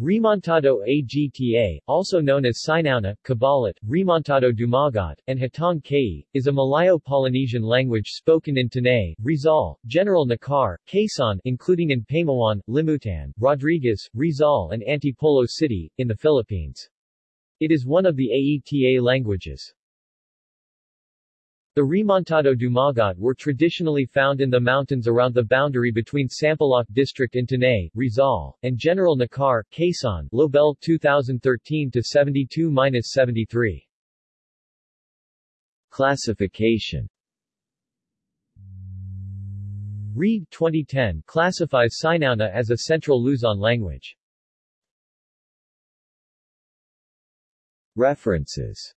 Remontado Agta, also known as Sinauna, Kabalat, Remontado Dumagat, and Hatang Kayi, is a Malayo-Polynesian language spoken in Tanay, Rizal, General Nakar, Quezon including in Pamawan, Limutan, Rodriguez, Rizal and Antipolo City, in the Philippines. It is one of the Aeta languages. The Remontado Dumagat were traditionally found in the mountains around the boundary between Sampaloc District in Tanay, Rizal, and General Nakar, Quezon, Lobel 2013-72-73. Classification Reid 2010 classifies Sinauna as a Central Luzon language. References